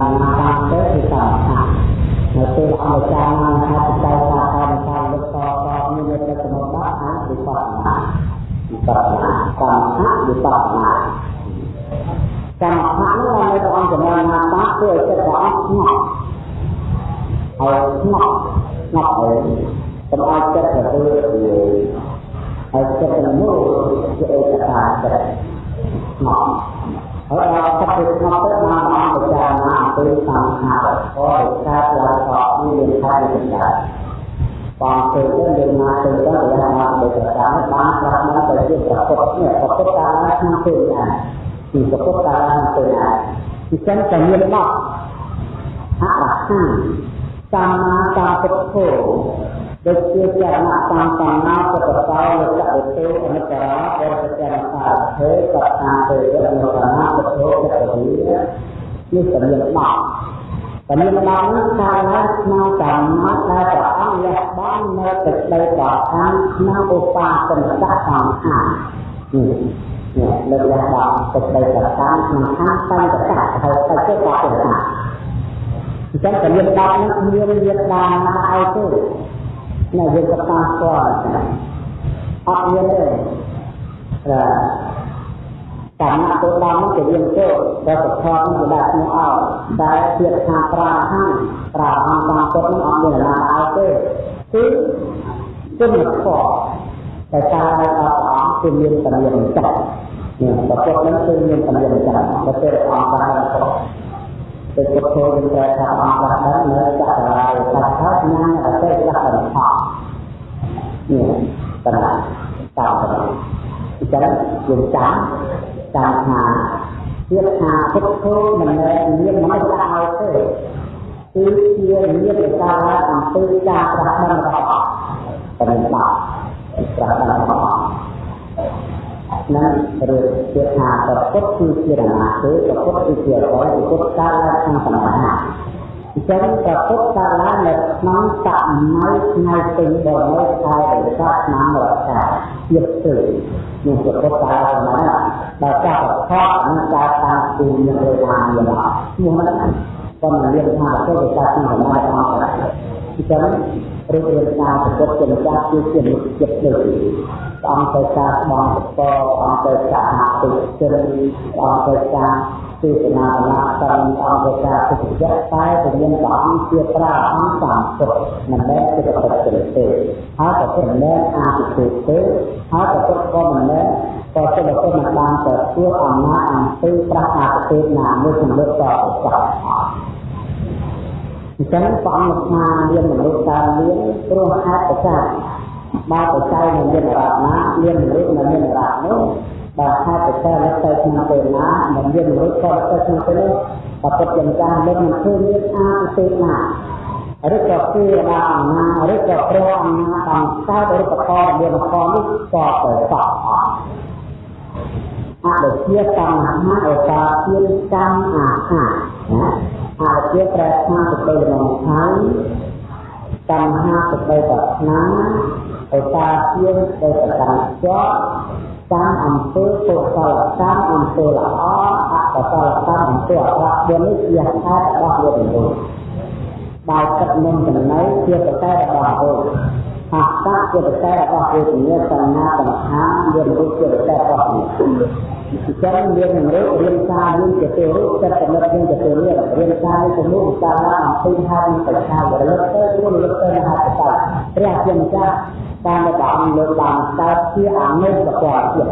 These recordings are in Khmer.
តាមតាមទៅគឺតាមថានៅពេលអនុចារណាថាបច្ច័យថាកម្មការលុបតតមាននៅក្នុងចំណុចបាក់អាវិបស្សនាវិបស្សនាកម្មថាវិបស្សនាកម្មថានោះនៅក្នុងអង្គចំណណាបាក់គឺឲ្យចិត្តរបស់ស្ងប់ហើយស្ងប់ស្ងប់ហើយកុំឲ្យចិត្តទៅហើយចិត្តនោះជាឯកតាចិត្តស្ងប់ ហើយដល់ទឹកទៅស្ងប់ទៅបានអង្គពិចារណាអំពីសង្ខារក៏កើតឡើងតមានខាងវិចារបងទៅទៅយើងមកទៅទៅដែលមកទៅតាមបានប្រាប់មកទៅជាប្រពុតនេះប្រពុតកាលក្នុងពេលណាពីប្រពុតកាលក្នុងពេលណាពីចឹងតែមានមកអរហង្គសម្មាសម្ពុទ្ធោ ដូចជាចរណៈតាមតំណាពុទ្ធកោលចក្រទេអនិច្ចរាបរិចរសាធេកតាទេរនរណាពុទ្ធោចក្រវិនេះសម្រាប់មកសម្រាប់មកនេះកាលណាក្នុងកម្មដែលព្រះអង្គលះបង់នៅទឹកដីប្រខានក្នុងឧបាសនៈសង្ខារនេះនេះលើកលះបង់ទឹកដីប្រខានក្នុងខាងសង្កតហើយទៅជាបរិយាអញ្ចឹងតែមានដល់នេះមានមានដានណាឲ្យទេ ណាយើងក៏តាមស្គាល់អត់មានទេកម្មទៅដល់នោះជាយើងចូលដល់សខនេះក៏ដាក់ឈ្មោះអោតែជាថាប្រាហានប្រាហានតាមពុតនេះអត់មានណាឲ្យទេគឺគុណធម៌តែការឲ្យអត់អស់គឺមានតម្រៀងចិត្តនេះប្រពុតនេះគឺមានតម្រៀងចិត្តតែពេលអង្គបានទៅទៅពុទ្ធយើងត្រូវថាអង្គបាននៅចក្ររាយថាថាញ៉ាំអតិចក្រថោ នេះបណ្ណាតាមបណ្ណាអញ្ចឹងយើងចាំចាំថាទៀតថាពុទ្ធោមិនមែនមានមិនដាក់ឲ្យទេគឺជាមានឯកាលអំពីការប្រតិបត្តិរបស់តែមិនបាក់ប្រតិបត្តិរបស់នឹងឬទៀតថាប្រពុតគឺជារណាទេប្រពុតគឺជាអ្វីប្រពុតកាលក្នុងសមាធិអញ្ចឹងប្រពុតកាលនៅក្នុងសម័យថ្ងៃទី11ខែវិសាខឆ្នាំរកាទៀតទៅនេះប្រពុតកាលសម័យដល់ចាស់ប្រកបនឹងការតាមពីមានរវាងមានអត់ឈ្មោះហ្នឹងក៏មិនមានថាប្រពុតកាលក្នុងសម័យអង្គអញ្ចឹង រូបរាងកាយប្រពុតជាម្ចាស់គឺជាមុខចិត្តលើអង្គទៅការស្បងតអង្គទៅការហាក់ទុជនអង្គទៅការទេសនាណាតាមអង្គទៅការទុច្ចរិតតែពញ្ញាព្រះអង្គជាប្រាអង្គតាមពុទ្ធមិនមែនជាប្រតិទិទេហើយក៏មិនមែនអាទិទេទេហើយក៏ពុទ្ធក៏មិនមែនក៏ជាប្រតិមិនបានទទួលអំណាចអំពីប្រាអាទិទេណាមួយជំនួសតទៅចាស់ អញ្ចឹងព្រះអង្គថាមានមនុស្សកើតមានព្រោះហេតុប្រការបើបច្ច័យនៅមានរតនាមានមនុស្សនៅមានរតនោះបើហេតុបច្ច័យនៅទៅក្នុងពេលណាមិនមានមនុស្សក៏ទៅក្នុងពេលនោះបើពុទ្ធយ៉ាងចាស់មិនឃើញមានអាទេណាឬក៏គឺដល់អំណាចឬក៏ព្រះអំណាចបានកើតឬក៏ផលមានផលនេះក៏ទៅសក់អត់អត់ជាកម្មហាឧបាទានកម្មអាហាណា អត់ជាប្រែថាទៅទៅក្នុងខាងកម្មហាទៅទៅប្រាថ្នាឧបាទានទៅប្រកាន់ជាប់តាមអំពើកុសលកម្មអំពើល្អអកុសលកម្មអំពើអាក្រក់វានេះជាហេតុរបស់វាទាំងនោះបើទឹកនឹងចំណៃជាប្រកែរបស់អូ អត្តជាប្រកែរបស់វេទនាសញ្ញាសង្ខារមានរូបជាប្រកែរបស់នេះអញ្ចឹងមាននឹងរូបរៀនការនេះជាទេរូបចិត្តកំណត់នេះជាទេរៀនរៀនការនេះជំនួសការអំពីហេតុបច្ឆាវរលឹកទៅរលឹកទៅហេតុបច្ច័យព្រះជាម្ចាស់តាមព្រះអង្គលើកបានកើតជាអនុប្រកបទៀត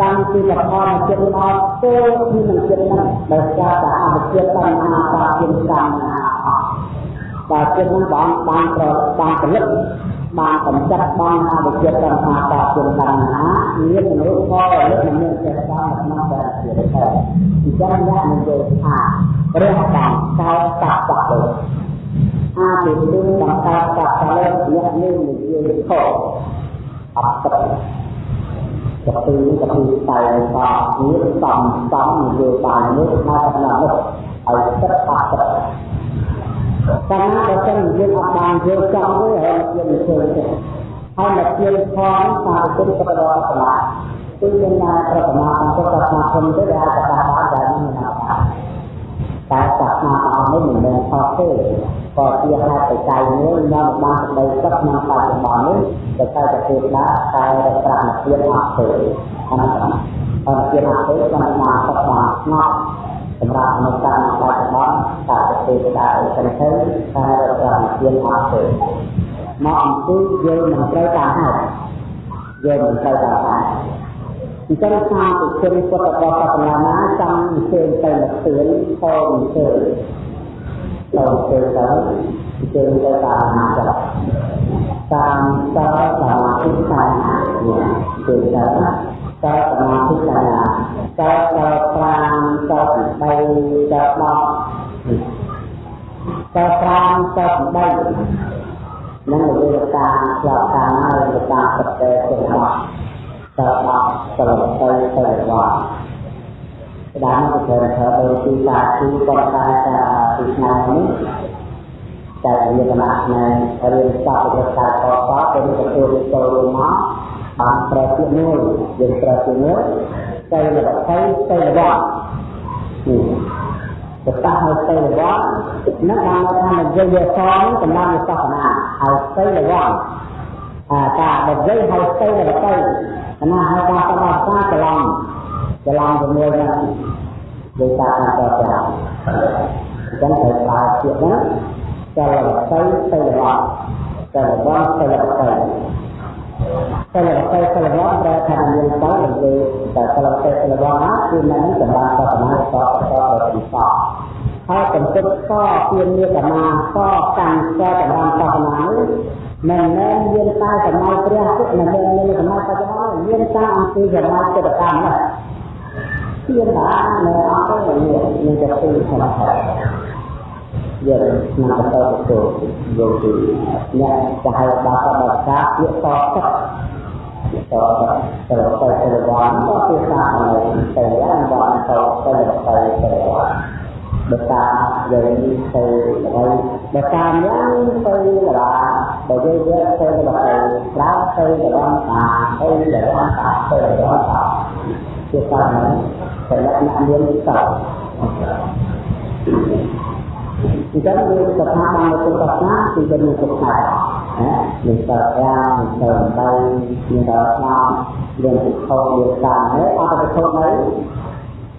តាំងពីលផលចិត្តអត់ទៅពីនឹងចិត្តហ្នឹងដោយសារតែអវិជ្ជាបញ្ហាបាជាកម្មណាអត់ បើចិត្តហ្នឹងបងបានប្របានផលិតបានកម្ចាត់បានអវិជ្ជាបញ្ហាបាជាកម្មណាមានមនុស្សក៏លើកមិនមានចេតនាក្នុងតែជាតែអញ្ចឹងអ្នកនិយាយថាព្រះបានកើតតបទៅអាទិទេបង្កើតតបលើអ្នកនេះនិយាយខុសអត់ទឹកកពីកពីតែតនេះសំសំនយោបាយនេះថាថានោះឲ្យទឹកអត់ទឹក កាលណាបើសិនយើងអត់បានយល់ចំទេហើយយើងមិនធ្វើទេហើយមកជាផងថាគុណប្រដកលាគឺមានការប្រមាថអង្គប្រមាថគុណទៅដែលកថាបានដែលមានណាតែសាសនាអស់នេះមិនមែនខុសទេក៏ជាហេតុបច្ច័យមួយនាំបានសេចក្តីសុខក្នុងបច្ចុប្បន្ននេះទៅតែប្រទេសណាតែរប្រាស់ភាពអត់ទេអត់ទេអត់ភាពអត់ទេបានមកសុខបានស្ងប់ សម្រាប់មនុស្សតាមបច្ចុប្បន្នតែប្រទេសណាទៅទៅតែរប្រាស់ភាពអត់ទេមកអំពីយើងមិនត្រូវតាមហេតុយើងមិនត្រូវតាមហេតុអញ្ចឹងថាពុទ្ធជនពុទ្ធបរិស័ទណាណាចង់អញ្ជើញទៅមកទឿនតអញ្ជើញទៅទៅទៅអញ្ជើញទៅតាមណាចតាមតសមាធិសាទៅទៅតសមាធិសា តតប្រាំត3ត10តប្រាំត3នឹងវិទ្យាស្លាប់តាមហើយវិទ្យាប្រតិទិរបស់តើអត់ទៅទៅទៅរបស់ស្ដាំទៅធ្វើធ្វើដោយទីតាទីប៉ុន្តែតែទីថ្ងៃនេះតែវាគណៈផ្នែករៀនសពប្រកាសតតទៅទទួលចូលមកបានប្រែទៀតមួយយើងប្រែទៀតមួយ ទៅរបស់ទៅទៅរបស់នេះទៅតាឲ្យទៅរបស់នឹងបានថានិយាយសងសម្រាប់សាសនាឲ្យទៅរបស់អាការនិយាយឲ្យទៅរបស់ណាហៅថាបដិសាច្រឡំច្រឡំជាមួយនឹងដោយសារអន្តរជាតិអញ្ចឹងត្រូវប្រើពាក្យហ្នឹងចលទៅទៅរបស់ចលរបស់ទៅទៅ ចលទៅទៅរបស់ប្រែថាមានទៅលើតែចលទៅទៅរបស់ណាគឺនឹងសម្រាប់សាសនាតតតទៅទីសហើយកំពុតកពីមានកម្មាកកាន់កតម្រាំសាសនានេះមិនមែនមានតែសម័យព្រះពុទ្ធមិនមែនមានសម័យបច្ចុប្បន្នមានតែអំពីសម័យពុទ្ធកាលនោះជាតានៅអត់ទៅមានមានតែពីសម័យយើងឆ្នាំទៅទៅយកទីអ្នកចហៅបាសបាសាពាក្យតទឹកត ទៅទៅទៅទៅបានក៏ជាសារទៅយ៉ាងបានទៅទៅទៅទៅបតាយើងទៅហើយបតាយ៉ាងទៅឡាបើយើងយកទៅបតាក្រៅទៅដល់តាទៅដល់តាទៅដល់តាជាតាមហ្នឹងតែលក្ខណៈមានតើអញ្ចឹងយើងស្ថាប័ននៅក្នុងសាសនាគឺវាមានសុខណាណា មានតើយ៉ាងទៅទៅមានដល់ស្នាមមានពិភពមានតាមហើយអត់ទៅទៅ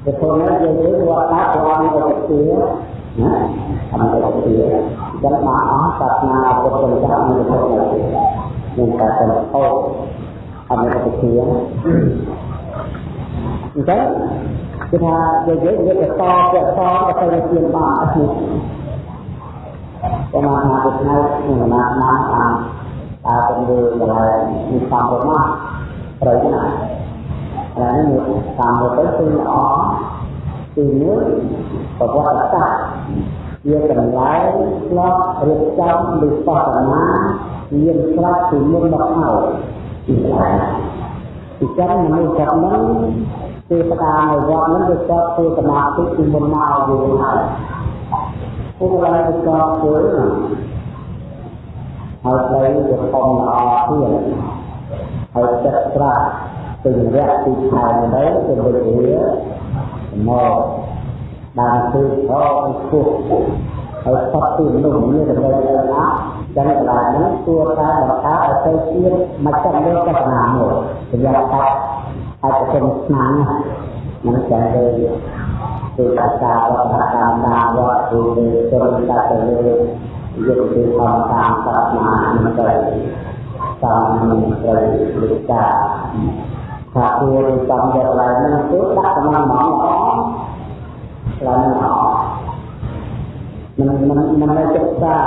ទៅធននេះយើងយើងវត្តតាព្រះអង្គទៅជាណាអមទៅជាចឹងមកអស់សាសនាពុទ្ធម្ចាស់មានទៅមានតែទៅហូតអមទៅជាអញ្ចឹងគឺថាយើងយើងវាទៅតពាក់តទៅទៅជាបានអត់នេះ ប្រមាណថាថ្ងៃក្នុងណាណាតាមតើទៅលើកន្លែងមានតាមប្រមាណត្រូវណាហើយនេះតាមទៅគឺល្អទីមួយប្រវត្តិសាស្ត្រជាកន្លែងឆ្លប់រៀបចំវិបស្សនាមានស្រាប់ពីមុនមកហើយពីឡាពីចឹងមនុស្សគាត់នឹងទេវតានៅវត្តនឹងវាគាត់ធ្វើសមាធិពីមុនមកយូរហើយ ពួកគាត់ទៅគាត់ធ្វើហើយស្ដីវាធំល្អទៀតហើយចិត្តស្រាក់ពេញរយៈពីខែទៅទៅវាមកបានគឺធေါ်ពុះហើយសពទីនោះមានតែទៅណាចឹងកន្លែងនេះគួរតែបង្កើតឲ្យទៅជាមកចាំលើកសនាមួយសម្រាប់តែអាចទៅស្នាមមិនចាំទេ គឺអាចារ្យវត្តតាមដាវត្តគឺទៅតែទៅលើយកទៅធម្មតាមសាសនាមិនទៅតាមនឹងត្រូវវិចារថាគួរចាំយកឡើងនឹងគឺដាក់តាមមកល្អឡើងល្អមិនមិនមិននៅចិត្តសា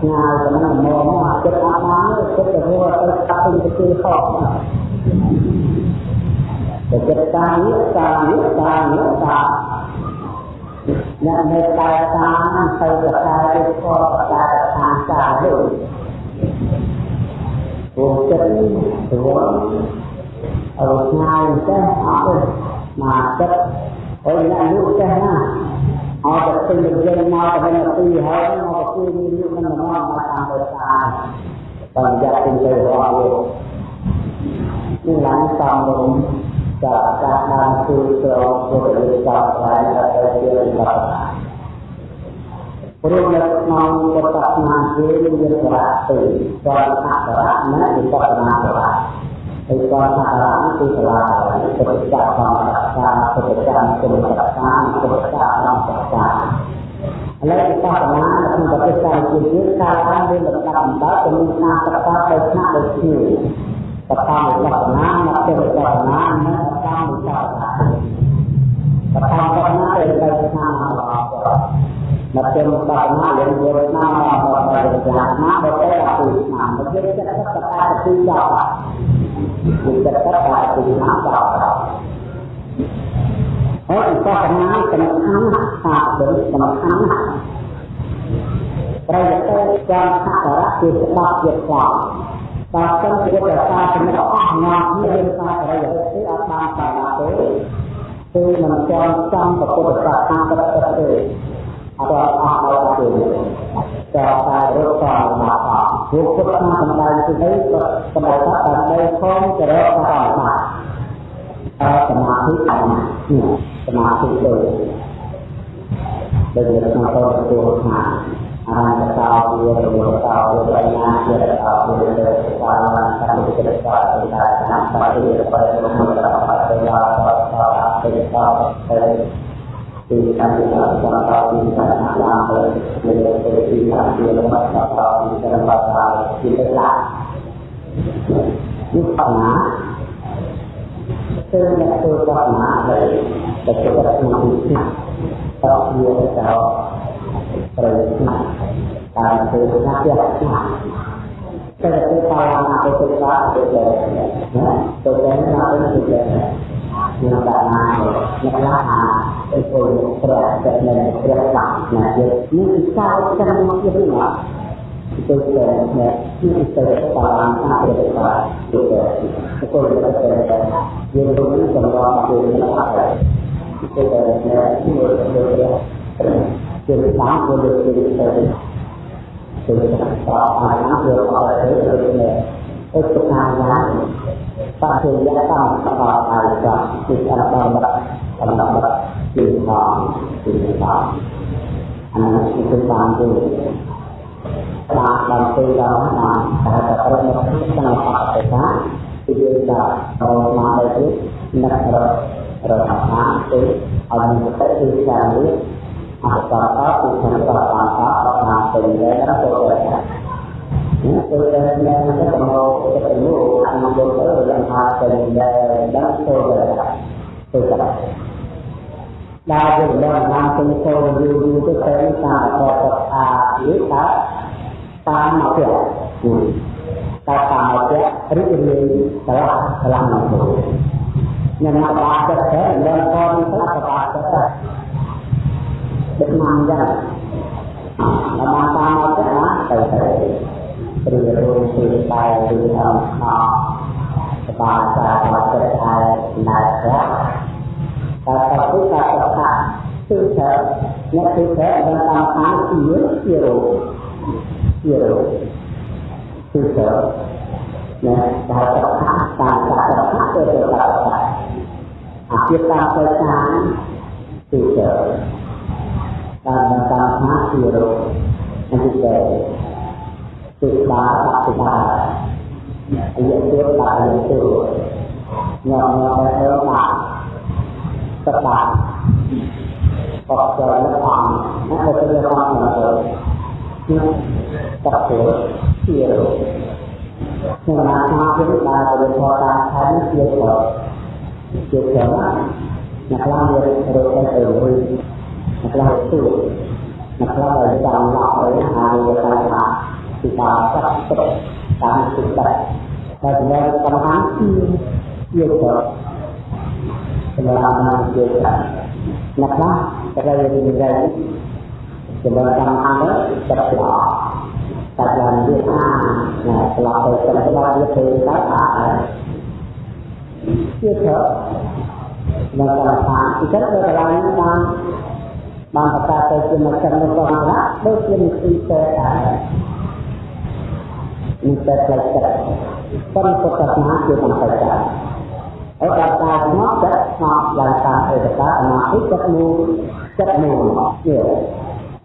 ឆ្ងាយទៅនឹងមកមកចិត្តអត់បានចិត្តទៅហួរទៅកាប់ទៅទៅខកតែចិត្តសានេះសានេះសានេះសា អ្នកនៅតែតាមទៅប្រកាសទៅខកប្រកាសខាងសានេះព្រោះចិត្តព្រោះអរឆ្ងាយចេះអត់ទេមកចិត្តអើអ្នកនោះចេះណាអត់ទៅពេញនិយាយមកទៅនៅទីហើយមកទៅទីនេះមិនមកមកតាមទៅតាមតាមយ៉ាពេញទៅរបស់លោកនេះឡើងតាមរំ ចាការបានគឺត្រង់ពុទ្ធវិសាស្ត្រតែទៅជាបន្តព្រោះនៅក្នុងពុទ្ធសាសនាគេមានសារៈពីរគាត់អក្សរៈនិងវិបស្សនាសារៈហើយគាត់អក្សរៈគឺសាលាពុទ្ធសាសនាសាពុទ្ធសាសនាគុណសាសនាពុទ្ធសាសនាសាសនាឥឡូវវិបស្សនានៅក្នុងប្រទេសកម្ពុជាយើងកើតឡើងមានលំដាប់លំដាប់ទៅមានស្នាសិក្សាដោយថ្នាក់ដូចគ្នា សកម្មសាសនាមកទេវសាសនានិងសកម្មសាសនាសកម្មសាសនាដែលទៅឆ្នាំរបស់មកទេវសាសនាយើងយកឆ្នាំរបស់ព្រះសាសនាបើតែអពុឆ្នាំមកទេវសាសនាសកម្មទីដល់វិទ្យាសាស្ត្រអពុឆ្នាំដល់ហើយសាសនាសំខាន់សាសនាសំខាន់ត្រូវតែចាំសក្ការៈជាច្បាប់ជាផង ប់បើសិនជាប្រសាចំណុចអស់ងាប់មានសារប្រយោជន៍គឺអត់បានសារទេគឺមិនចង់ចាំពុទ្ធសាសនាប្រតិទេអត់អស់ដល់ទេតែតែរកតាមមកពួកពុទ្ធសាសនាសម្ដែងទីនេះក៏សម្ដែងថាដើម្បីខំចរិតតាមមកតែសមាធិអត់សមាធិទៅដែលក្នុងតរទូថា អរហតោវារមតោវាបញ្ញាជាតោវាទេសាកម្មកិច្ចការដែលតាមបរិយាប័យរបស់បរិ យាប័យដល់ដល់អតិថោទៅទីខាងទីខាងតាមតាមទីខាងតាមទៅមានទៅទីខាងទីលំដាប់តាមតាមទីខាងតាមតាមទីទៅឡានេះបញ្ញាគឺអ្នកធ្វើបញ្ញាដែលតែទៅក្នុងទីខាងតោះវាទៅប្រយោជន៍តាមធ្វើការផ្ទះតែទៅតាមអាទៅទៅតាមទៅទៅទៅទៅទៅមានបានមកអ្នកឡាអាទៅពលព្រះ តែនៅព្រះបាក់ណាយើងនេះគឺការចាំមកទៀតណាទៅទៅនេះគឺទៅតាមអាព្រះបាក់ទៅទៅពលព្រះតែយើងទៅសម្រាប់ទៅអ្នកឡាទៅទៅនេះគឺទៅទៅទៅតាមពលទៅទៅទៅទៅតាមអាណាព្រះបាក់ទៅទៅទៅទៅតាមយ៉ាងបច្ចុប្បន្នតាមបបអាយកាគឺអរដល់ដល់ដល់ដល់គឺមកគឺមកអានេះគឺតាមទៅតាមដល់ទៅដល់តាមតែតែប្រមក្នុងបបទៅថាគឺយើងដាក់ដល់មកទៅនឹកររកថាទៅឲ្យមានទៅគឺការនេះអត្តតគឺខាងតតាមតាមតា មទៅដល់ទៅនេះគឺដែលដែលទៅមកទៅនោះអានទៅទៅយ៉ាងថាទៅដែលដល់ទៅទៅទៅដើរទៅដល់បានទៅទៅយូរយូរទៅទៅតាមអបអានេះថាតាមមកទៀតតែតាមមកទៀតរីករាយឆ្លាស់ឆ្លាស់មកញ៉ាំមកបាចិត្តទៅដល់កូនទៅបាចិត្ត ទៅដឹកនាំយ៉ាងដល់តាមមកទៀតណាទៅទៅព្រារូបពីតែឬអង្គខសបាសាមកចិត្ត ថែណែប្រាតែតពុទ្ធសាសនាគឺថាអ្នកគឺថាបានតាមខាងជាជារូបជារូបគឺថាណាដែលតថាតាមសាសនាទៅទៅតាមអាជាតាមទៅតាមគឺថាតាមតាមខាងជារូបនេះគឺសិបាសិបាអាយុទៀតបាអាយុទៀតញោមញោមទៅបាសបាបកចរលំណាទៅទៅរំណាទៅតទៅជារក្នុងណាថាគឺបានទៅធរតាមខែជាទៅជាទៅអ្នកខ្លះវារត់ទៅទៅរួយអ្នកខ្លះទៅអ្នកខ្លះឲ្យចាំឡោឲ្យហើយទៅថាពីបាទឹកទឹកតាមទឹកទឹកតែចំណែកសំខាន់គឺជាទៅសម្រាប់មកជាទៅអ្នកខ្លះតែរៀនរៀនចំណែកសំខាន់ទឹកល្អតែឡើងវាអាណាស្លាប់ទៅទឹកស្លាប់វាទៅតែអាជាទៅនៅតាមថាពីចិត្តទៅកន្លែងបាន បានប្រកាសទៅជាមកចំណុចរបស់ដូចជានិយាយទៅដែរនេះតែផ្លូវចិត្តប៉ុន្តែពុទ្ធសាសនាជាសំខាន់ដែរហើយដល់ការស្ងប់ចិត្តស្ងប់ឡើងតាមឯកតាអនាគតចិត្តមូលចិត្តមូលជា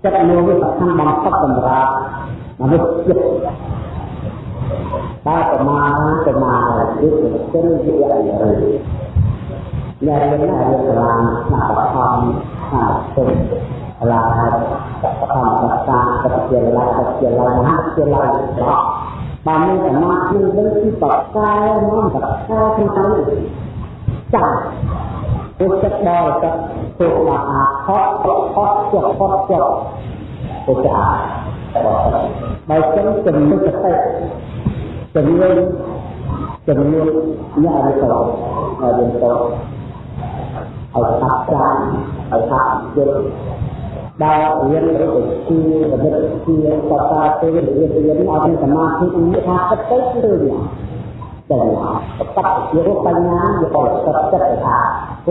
ចិត្តមួយវាសំខាន់បំផុតសម្រាប់មនុស្សចិត្តតែប្រមាណប្រមាណគឺទៅជាវិរិយញ៉ាំរៀនណារៀនសាលាស្នាបខំស្នាប ទុំសាលាខំសិក្សាវិទ្យាល័យវិទ្យាល័យមហាវិទ្យាល័យបានមានសមាធិនឹងគឺបកកែនាំបកកែក្នុងនេះចាស់ពុទ្ធចិត្តដល់ចិត្តទុកមកអាខតខតចុះខតចុះទៅចាស់បើចឹងជំនុសតិជំនួយជំនួយញ៉ាំទៅឲ្យយើងទៅឲ្យថាចាស់ឲ្យថាជិតដែលរៀនរូបជាវិទ្យាជាបតាទេរៀនរៀនឲ្យសមាធិនេះថាទឹកទៅគឺរឿងតែបតជារូបបញ្ញាវាបរិសុទ្ធចិត្តថាព្រោះចិ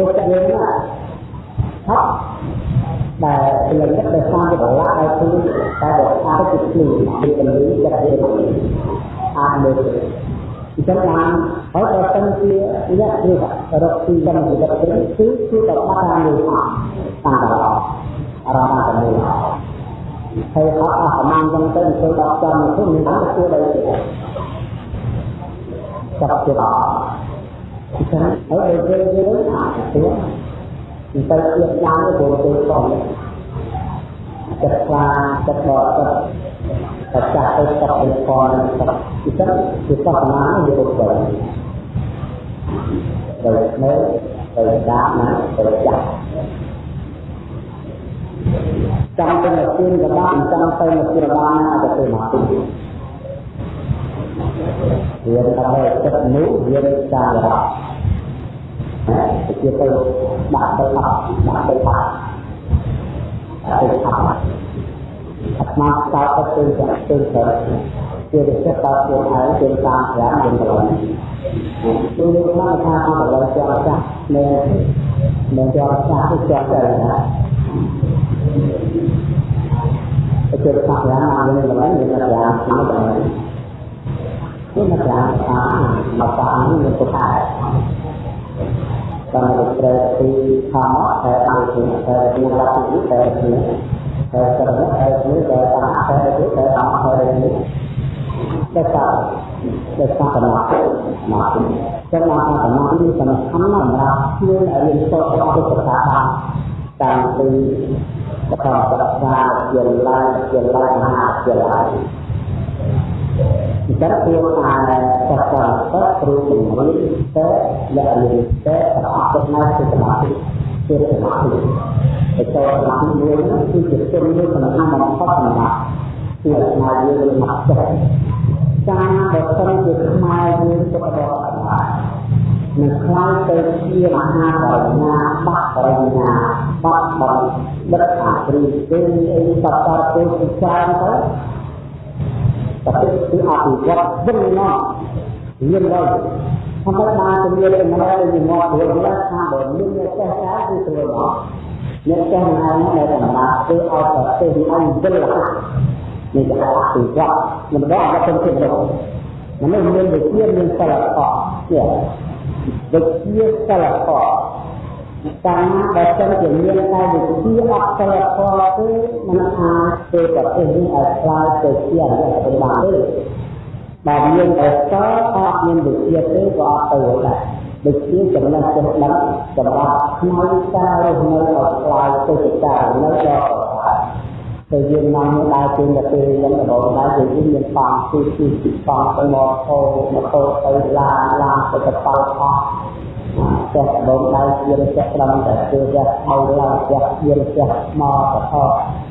ត្តយើងណាថាដែលលំដាប់ដោយសារវាបលាក់ឲ្យគឺតែបើថាទៅភ្លឺពីពលិចិត្តវាអាចមើលអញ្ចឹងបានហើយបើសិនជាអ្នកនេះ រកទីកម្មវិធីទៅគឺគឺទៅបាត់តាមនេះតាមតឡអារម្មណ៍តាមនេះហើយអត់អស់ប្រមាណចឹងទៅទៅដល់ចាំទៅមានតែគួរដែរចាប់ជាអញ្ចឹងហើយយើងយើងអាចទៅទៅទៀតយ៉ាងទៅទៅទៅចិត្តខ្លាចិត្តបកចិត្តតែចាស់ទៅចិត្តទៅផងចិត្តអញ្ចឹងគឺសមាធិវាទៅ ទៅនៅទៅដាក់ណាទៅចាស់ចាំទៅមកជឿនកបាក់ចាំទៅមកជឿបានណាទៅទៅមករៀនតែចិត្តនោះរៀនតាមរកជាទៅដាក់ទៅអត់ដាក់ទៅអត់ទៅអត់អាត្មាតើទៅទៅទៅ ទៅជាចិត្តតើខ្លួនឯងជាតាមប្រាំយើងទៅគឺយើងថាថាអត់ដល់ជាចាស់នៅនៅជាចាស់ទៅចាស់ទៅណាទៅជាប្រាំយើងទៅវិញយើងទៅប្រាំមកទៅគឺមកប្រាំអាមកប្រាំនេះទៅថាតាមរត្រេទីធម្មតែអត់ជាតែជាលក្ខណៈតែជាតែត្រឹមតែជាតែតាមតែជាតែតាមតែ ជាតែតាមតែតាមតាមមកចឹងមកតាមតាមនេះសំខាន់សម្រាប់ជួយឲ្យរៀនសូត្ររបស់ពុទ្ធសាសនាតាមពីបកបរសាជាឡាយជាឡាយមហាជាឡាយអញ្ចឹងគឺថាសកលទៅគ្រូជំនាញទៅលក្ខណៈទៅប្រអប់ទៅនៅសមាធិជាសមាធិទៅចូលសមាធិមួយគឺជាជំនួយសំខាន់បំផុតសម្រាប់ជាស្មារតីយើងមកចិត្ត ការបើសិនជាខ្មែរយើងទៅបដិបត្តិនឹងខ្លាយទៅជាមហាបរិញ្ញាបាក់បរិញ្ញាបាក់បរិបិទ្ធអាព្រីទេអីសត្វទៅជាច្រើនទៅតែគឺអភិវឌ្ឍវិញមកមានហើយធម្មតាទៅមានតែមកទៅមកទៅឡើងថាបើមានអ្នកចេះការគឺធ្វើមកអ្នកចេះណានៅធម្មតាគឺអត់ទៅទៅឲ្យវិល នេះគេអភិវឌ្ឍមិនដល់អត់ទៅទៀតទៅមនុស្សមានវិជ្ជាមានសិល្បៈទៀតវិជ្ជាសិល្បៈកាលណាបើសិនជាមានតែវិទ្យាអក្សរធម៌គឺมันអាចធ្វើប្រទេសនេះឲ្យខ្លាយទៅជាអរិយសបានទេបើមានអក្សរអត់មានវិទ្យាទេក៏អត់ទៅដែរវិទ្យាចំណេះចេះដឹងសម្រាប់ផ្នែកការរស់នៅឲ្យខ្លាយទៅជាការនៅដល់ ប្រសើរទៅយើងនាំដើរជើងទៅពេលយ៉ាងដំបូងដែរយើងមានប៉ងគឺគឺប៉ងទៅមកអូម៉ូតូទៅឡានឡានទៅកប៉ាល់អស់ចេះបងដៃជាចេះត្រឹមតែគឺចេះហៅឡើងចេះជាចេះមកកថោ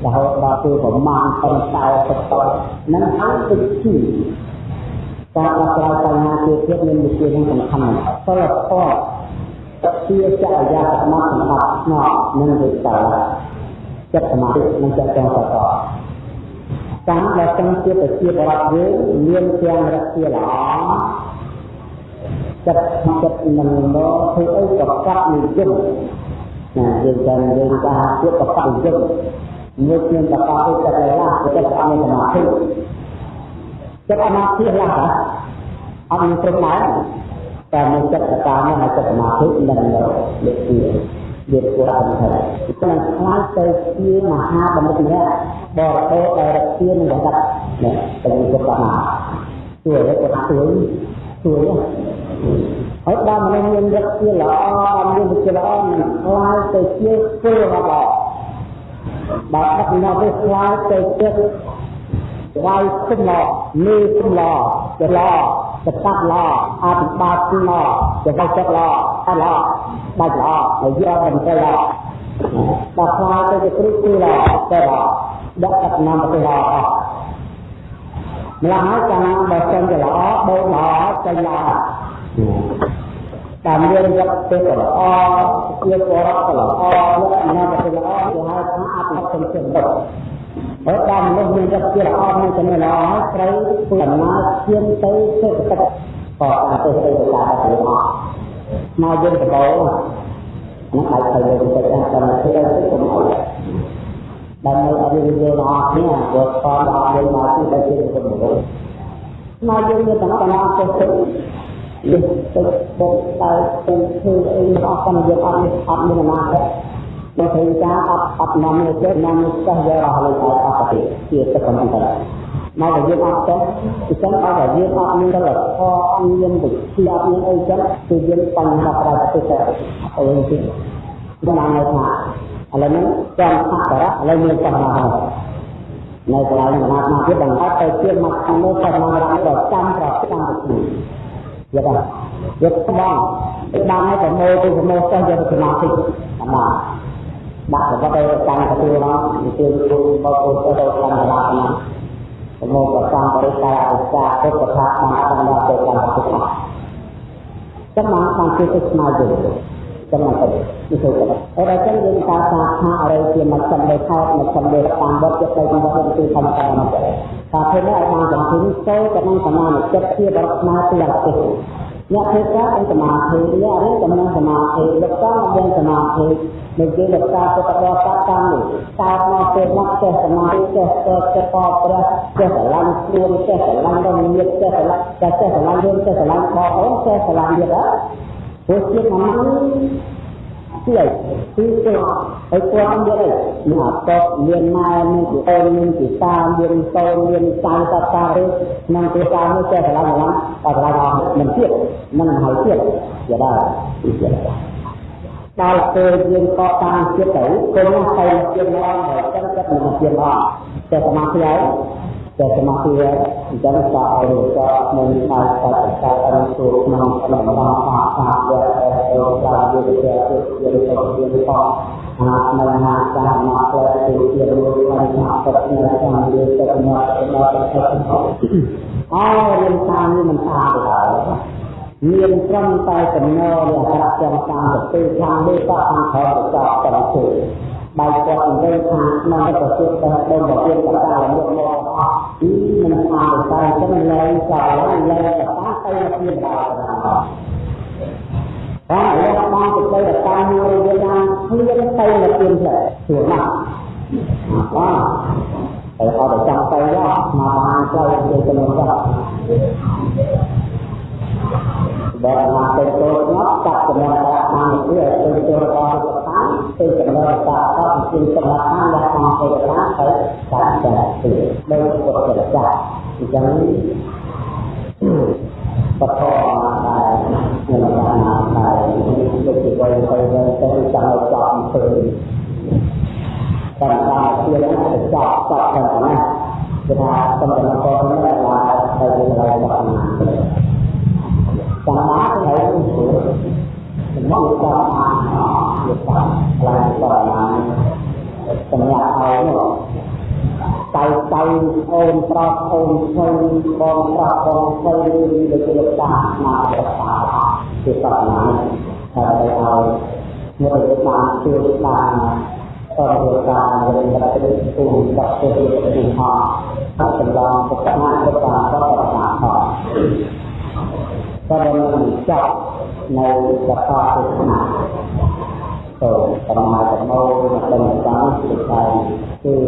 រហូតដល់គឺប្រមាណប៉ុន្តែទៅទៅនឹងហើយទឹកជីការដោះស្រាយបញ្ហាជាទៀតមានវិធីយ៉ាងសំខាន់សិលធម៌ជាចរិយាសមត្ថសម្បត្តិស្ងប់និងវិសាល ចិត្តសមាធិនិងចិត្តចងតតតាមដែលទាំងជាប្រជាបរតយើងមានទាំងរកជាល្អចិត្តចិត្តនឹងមកធ្វើអីក៏កាត់និយមណាយើងចាំយើងថាជាប្រកបនិយមមួយមានប្រកបទៅចិត្តឡាចិត្តអនុសមាធិចិត្តអនាធិឡាអត់មានព្រមដែរតែមួយចិត្តតាមមកចិត្តសមាធិនឹងលើកទី វាគួរអនុសាសន៍គឺខ្លាចទៅជាមហាបណ្ឌិតម្នាក់បរទេសដែលរកទាននឹងដាក់នេះទៅពុទ្ធណាជួយឲ្យគាត់ជួយជួយហើយដល់មនុស្សមានរកទានល្អមានវិជ្ជាល្អនឹងខ្លាយទៅជាពលរបស់បើដឹកនាំទៅខ្លាយទៅជាវាយគុំឡមេគុំឡច ឡចតាប់ឡអភិបាលគុំឡចវចិត្តឡអឡបាច់ឡហើយយកមិនទៅឡដល់ខ្លាយទៅជាគ្រូគូឡទៅឡដឹកដឹកនាំទៅឡអស់ម្ល៉េះហើយកាលណាបើចេញទៅល្អដូរល្អចេញល្អតាមរៀនយកទៅល្អជាបរិបទល្អលក្ខណៈទៅល្អគេហៅថាអភិបាលជំនឿ ហើយដល់មនុស្សមានចិត្តជាល្អមានចំណេះល្អហើយត្រូវធ្វើដំណើរឈានទៅសេដ្ឋកិច្ចក៏តាមទៅសេដ្ឋកិច្ចទៅល្អមកយើងទៅបងនោះបាយទៅលើទៅតាមតាមទៅទៅទៅមកដើម្បីឲ្យយើងយល់ល្អគ្នាព្រោះតដល់យើងមកទីដែលជាคนមនុស្សមកយើងមានតំណតំណទៅទៅនេះទៅទៅទៅទៅធ្វើអីមកអត់តាមយើងអត់អត់មានអនាគត បើឃើញការអត់អត់នាំនេះទេនាំនេះចេះយករហូតដល់អត់ទេជាទឹកកំពុងតែមកតែយើងអត់ចេះគឺចឹងអត់តែយើងអត់មានដល់ខអត់មានវិទ្យាអត់មានអីចឹងគឺយើងបញ្ហាប្រែប្រទេសទៅអីទៀតដល់ណាថាឥឡូវនេះចាំថាសារៈឥឡូវមានបញ្ហាហើយនៅកន្លែងសមាធិទៀតបង្កើតទៅជាមកខាងនោះទៅមករំដល់ចាំប្រចាំទៅយកដល់យកស្បងបានឲ្យប្រមូលទៅប្រមូលចុះយកទៅសមាធិអាបាទ ដាក់ប្រវត្តិទៅតាមទទួលមកនិទានគូមកគូទៅតាមកន្លងណាប្រមូលប្រចាំបរិក្ខារឧស្សាហ៍ពុទ្ធថាបានបានដល់ទៅតាមពុទ្ធចាំមកបានជួយទៅស្មារតីចំណុចនេះគឺហើយដល់ចឹងយើងការសាខាអរិយជាមជ្ឈមនៃខោតមជ្ឈមនៃតាមវត្តចិត្តទៅវត្តគឺធម្មតាមកតែពេលនេះឲ្យបានចំទីចូលទៅនឹងសមានិចិត្តជាបរិស្មាទីអតិថិ អ្នកធ្វើការអន្តសមាធិអ្នករៀនកំណងសមាធិលោកតាមរៀនសមាធិនៅគេលោកតាពុទ្ធបរិស័ទតាមនេះតើមកពេលមកចេះសមាធិចេះចេះចេះបព្រះចេះស្រឡាញ់ខ្លួនចេះស្រឡាញ់រមៀតចេះស្រឡាញ់ចេះស្រឡាញ់រឿងចេះស្រឡាញ់បងអូនចេះស្រឡាញ់ទៀតហ៎ព្រោះជាតិអាហ្នឹងជាគឺទៅហើយគាត់មានអីមានអតតមានម៉ែមានពីអូនមានពីតាមានតូនមានតាតាតាឬក្នុងទីតានេះចេះស្រឡាញ់ហ្នឹងតែស្រឡាញ់អស់មិនទៀតមិនហើយទៀតយកដែរទៀតដល់ពេលយើងកកតាមចិត្តទៅគុំទៅជាមកហើយចឹងចិត្តមិនជាមកតែសមាធិហើយ តែសមាធិហើយអញ្ចឹងក៏ឲ្យក៏នឹងបាយកាត់កាត់អនុទូក្នុងក្នុងរបស់អាសាដែលអរសាយវិទ្យាទៅជាទៅជាផងអានៅណាចាមកផ្លែទៅជាមួយបានថាពុតនៅតាមវាទៅមកដល់ទៅអើរៀនតាមនេះមិនថាទេមានត្រឹមតែកំណរលក្ខណៈចំតាមទៅខាងនេះក៏ខាងខោចោតទៅជឿ បែកគាត់និយាយថាក្នុងប្រទេសទៅដល់ប្រទេសកតាលមុខមកអស់ពីមិនថាតែចឹងលែងចោលលែងកតាទៅមានដល់បានលោកបានទៅទៅតាមមួយវាថាគ្លៀនទៅនៅទៀនផ្លែជួណាស់បាទតែអត់ចាំទៅមកបានទៅទៅទៅ បើមកទៅចូលមកចាប់ចំណងដាក់បានទៅទៅចូលរបស់ទៅតាមទៅចំណងដាក់ទៅជាសម្រាប់តាមដាក់តាមទៅតាមទៅតាមទៅដោយពុទ្ធចាស់អញ្ចឹងបតអដែរនៅតាមដែរដូចជាទៅទៅទៅចាំឲ្យចប់ទៅតាមតាមជាទៅចប់ចប់ទៅណាគឺថាតំណកនេះឡើងទៅជាកន្លែងរបស់ចាំ สาระใช้ไม่ถูกผมว่าอุตสาหะอุตสาหะอะยรต่อมาสัญญาเอาไม่หรอกใจใจโอนปรอบโอนชนบองปรอบองชนเดือดเดือตามาประอดตาคือต่อมาแต่เราเมื่อเดืาเดือดตาต่อเดือดตาเดือดตาเป็นตุ่มกับเดือดตุ่มพอถ้าเป็นรองปกติหน้าก็ตาก็ปกติหน้าพอ พรรมเจ้าในสภาพทุกข์นักโรสมาธิโมเป็นสามสิบใจคือ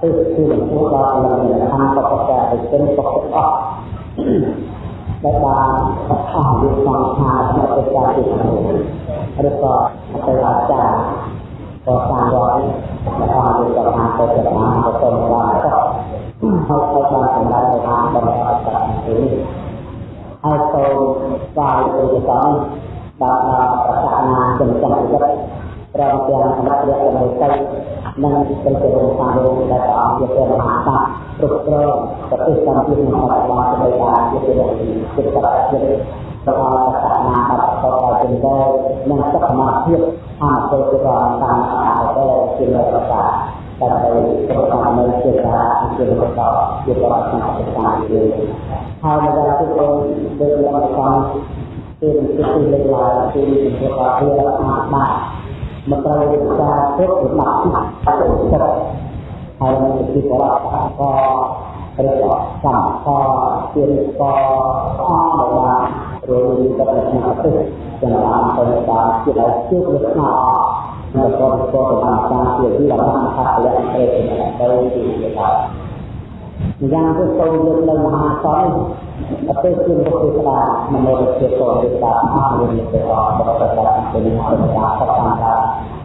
ตื้อตื้อพวกเราเป็นทางปกติเป็นปกติและตาสภาพยุทธาชาติเป็นการติดแล้วก็เป็นอาจารย์ก็สร้างร้อยและทำเป็นกรรมเป็นกรรมเป็นกรรมก็เขาเขาทำเป็นได้ทางเป็นกรรมเป็น ព្រមទាំងសម្រាប់រកចំណុចទៅនិងเป็นជារសាលោកដែលព្រះអង្គជាព្រះមហាក្សត្រគ្រប់គ្រងប្រទេសកម្ពុជានិងបរិបទនៃការជាព្រះចិត្តចិត្តប្រកបសក្តានុពលដល់ជំនឿនិងសុខភាពអនុពលរបស់តាមអាទិជាលក្ខណៈដើម្បីប្រកបនៅជាការជាបន្តជាបរិបទក្ នុងប្រទេសកម្ពុជាហើយនៅដល់ទីក្រុងដូចលំដាប់ទីទីលេខឡាទីទីរបស់វាអាចបានមិនត្រូវការទុកសម្រាប់ចិត្តហើ យនឹងជាបរិបទក៏ឬក៏សម្ពោជាក៏អមបានរួមទៅក្នុងប្រទេសទាំងបានទៅតាមជាដែលជួបលក្ខណៈនៅក៏ក៏តាមការជាទីរបស់ខាត់លក្ខណៈទៅទៅទីដល់យ៉ាងទៅទៅលើនៅមហាសន្និប្រទេសជាពុទ្ធសាសនាមនុស្សជាពុទ្ធសាសនាមានទេវបរិបទជានិសនាសកម្មការ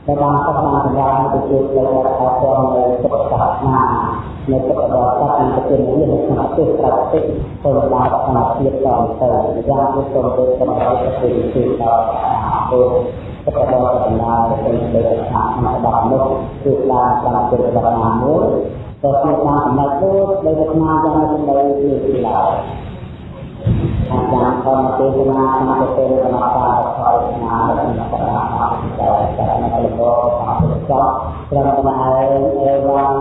តែបានសកម្មការទៅជួយលើកអរគុណនៅពុទ្ធសាសនានៅពុទ្ធបរិស័ទនិងប្រទេសនេះនៅក្នុងប្រទេសប្រទេសទៅដល់សមាភាពតទៅយ៉ាងនេះសូមទៅសម្រាប់ប្រទេសទីដល់ទៅពុទ្ធបរិស័ទណាទៅទៅខាងក្នុងបាត់នោះគឺឡើងតាមពុទ្ធ ក៏មានបានសម្រាប់ទៅដោយស្មារតីយ៉ាងនៅនេះឡើយអាចារ្យធម្មទេសនាក្នុងប្រទេសរបស់ការខោស្មារតីរបស់ការដែលតែនៅក្នុងការប្រកបត្រង់មកហើយអេវ៉ាន់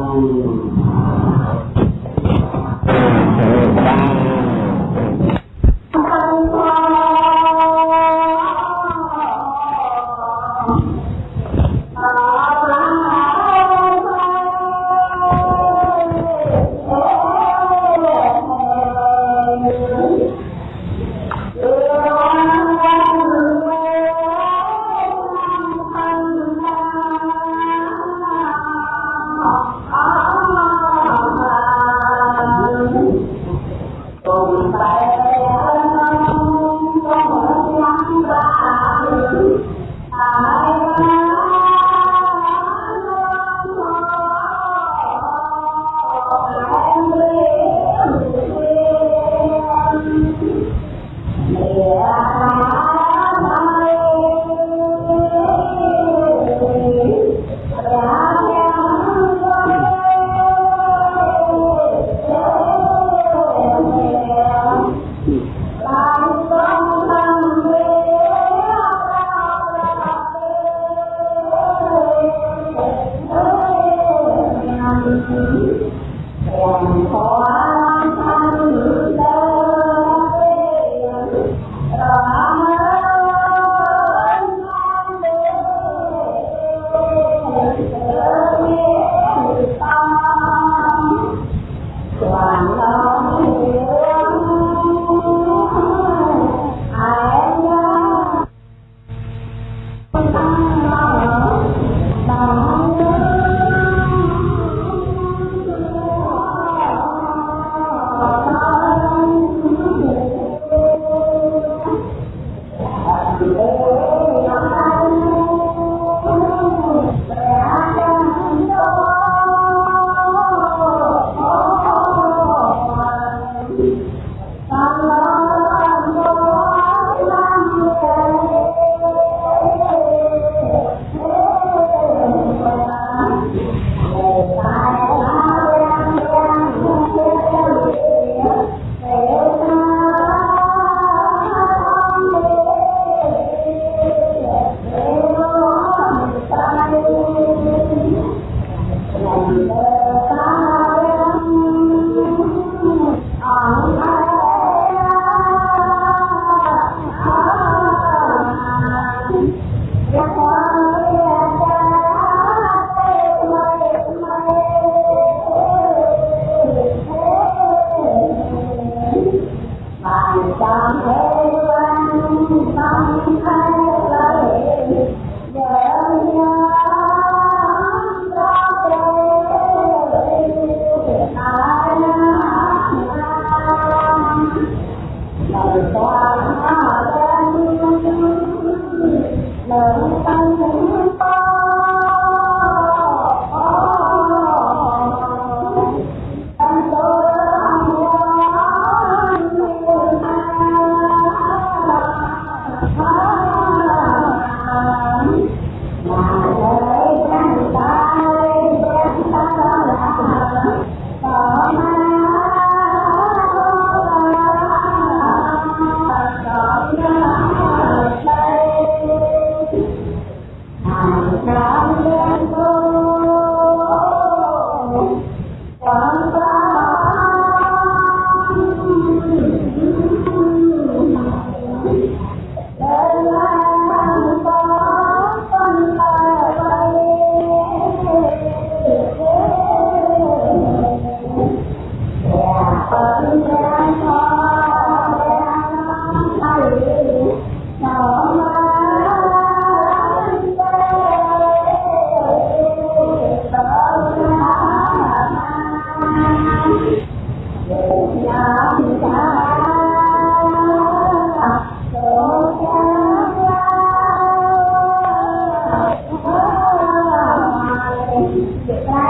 សេចក្តី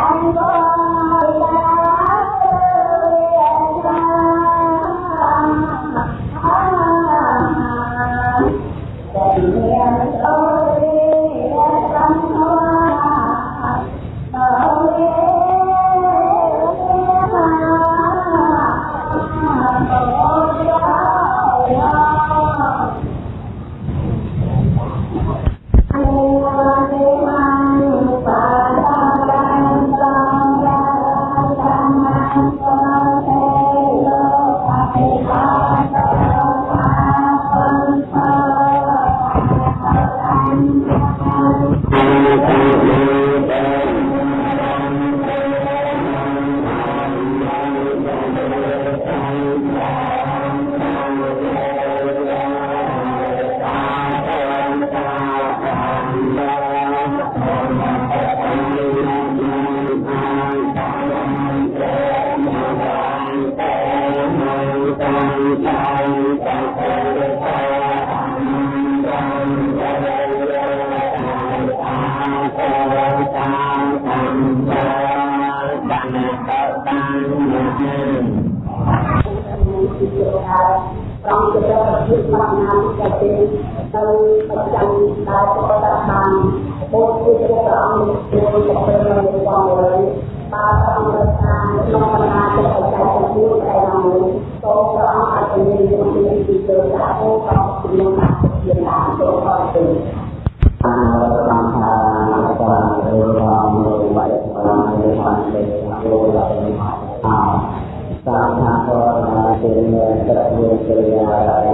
ប្រទេសនៅប្រចាំដែលប្រកបបានបុគ្គលព្រះអង្គជួយប្រព្រឹត្តនៅក្នុងរឿងបាទអង្គការក្នុងបណ្ដាប្រទេសទាំងមូលដែលបានសូមព្រះអង្គអធិញ្ញាណពីទៅដាក់អូកោក្នុងអាជាបានទៅអរគុណបាទបានថាបានបានបានបានបានបានតាមថាក៏ជាត្រូវជា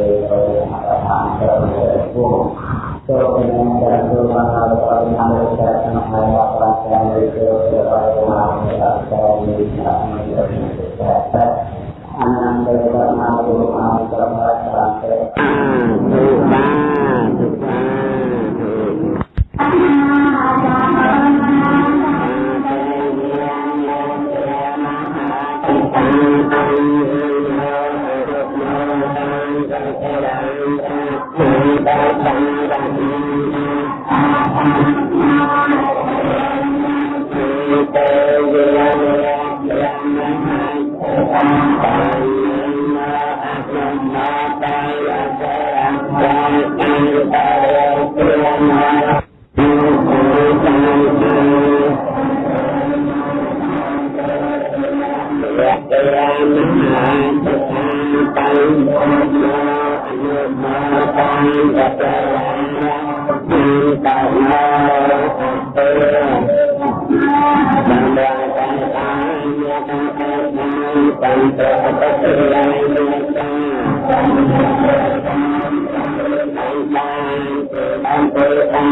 ទៅអា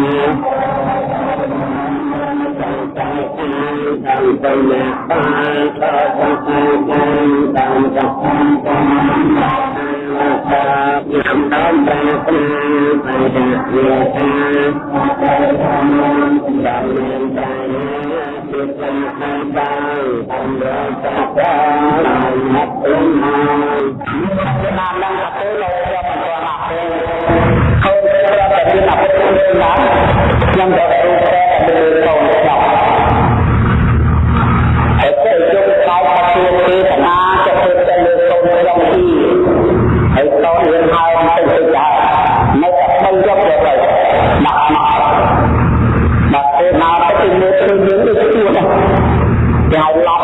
តាមបញ្ញាបានតទៅទៅតាមចំពោះតាមតាមតាមតាមតាមតាមតាមជាចំណាយដល់អំរាតតាមកអ៊ំហើយមានបានដល់ទៅលោកយកមកមក ហើយប្រាប់តែមានអាពុទ្ធឡើងខ្ញុំក៏ទៅតែទៅកូនស្ដាប់ហើយទៅយកខ្សែមកជួបគឺតាណាទៅទៅទៅលើកូនក្រុមទីហើយកូនរៀនហើយទៅទៅដែរនៅតែបីយកទៅទៅដាក់មកដាក់ទៅណាទៅមើលឃើញយើងដូចខ្លួនដែរគេហៅឡ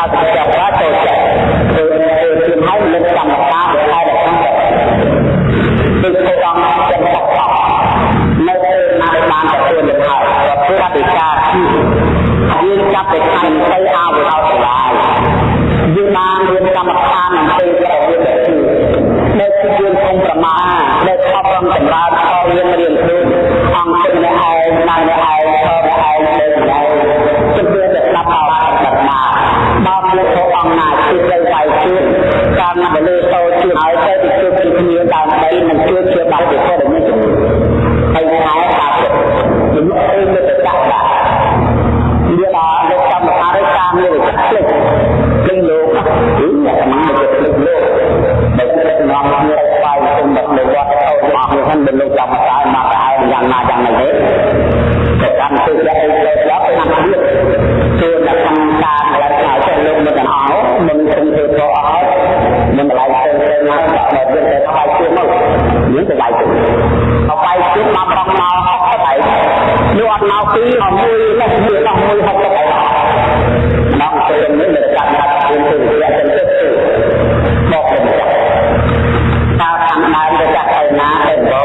កាលពីចាប់បានចូលចិត្តគឺគឺគឺហើយលើកកម្មការដែលខែដល់ខាងគឺគោរពទាំងបកបកនៅពេលណាបានទទួលលទ្ធផលទទួលអធិការគឺយើងចាប់ពីខែ20អាវហោសាឡាយយើងបានរៀនកម្មការនឹងពេលប្រវេទគឺនៅគឺយើងគំប្រមានៅខំរំចម្រើនខលរៀនរៀនខ្លួនអង្គទៅនៅឯនៅឯខលឯនៅឯ ស្ដាប់មកបានបណ្ដាបើមនុស្សអង្គណាគឺទៅវាយទៀតតាមពលិសោជួយឲ្យទៅពីជួយពីគ្នាដើម្បីនឹងជួយជាបាត់ពីពលមិនហើយខែតាមជំនួសអីទៅដាក់ដាក់វាដល់លោកកម្មការការនេះផ្លេច គឺអ្នកមកចិត្តលើកលោកបើចិត្តនាំគ្នាបាយគុំដល់លោកវត្តទៅមកនេះហ្នឹងដល់លោកចាំស្អាតមកស្អាតយ៉ាងណាយ៉ាងណាទេតែកាន់ទិសដាក់ឲ្យទៅដល់ណាស់ទៀតគឺដាក់ខាងតាមឡើងឆាយចិត្តលោកមិនទាំងអស់មិនគុំធ្វើទៅអស់មិនកន្លែងទៅទៅណាដាក់ដល់វាទៅបាយជឿមកយើងទៅបាយជឿទៅបាយជឿមកប្រងមក យកមកពីអមួយនេះមួយដល់មួយហត់ទៅដល់ទៅនេះនៅកាត់កាត់ពីទៅវាទៅទៅមកទៅតើខាងដើមទៅចាក់ទៅណាទៅ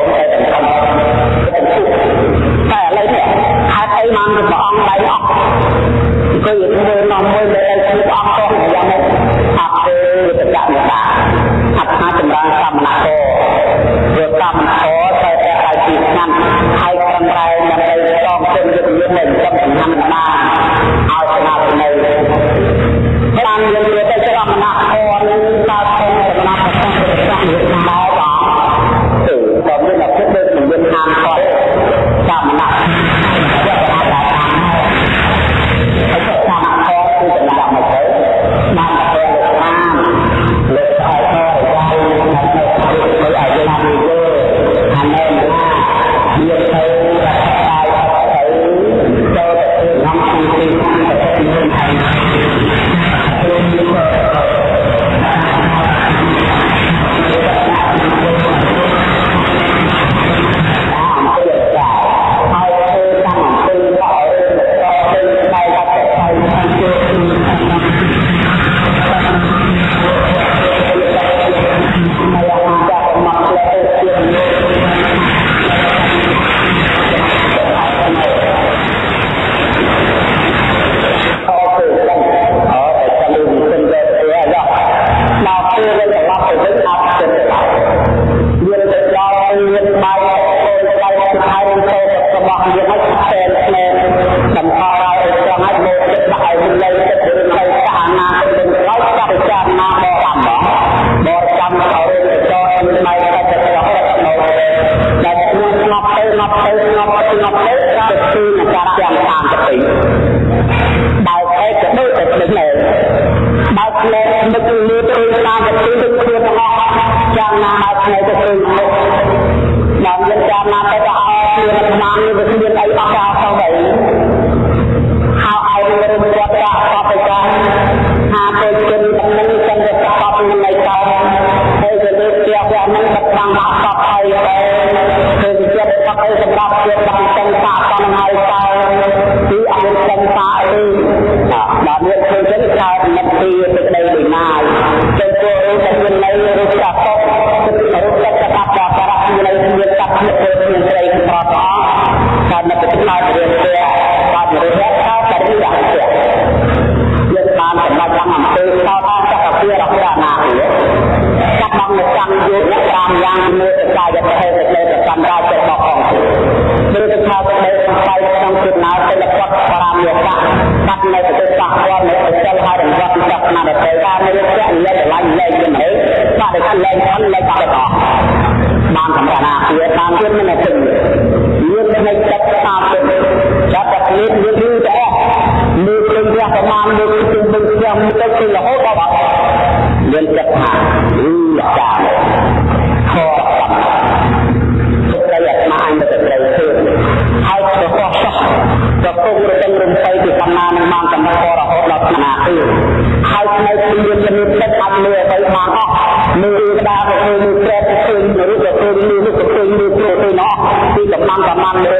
នេះប្រភេទនេះប្រភេទនោះគឺកំបានកំបានលើ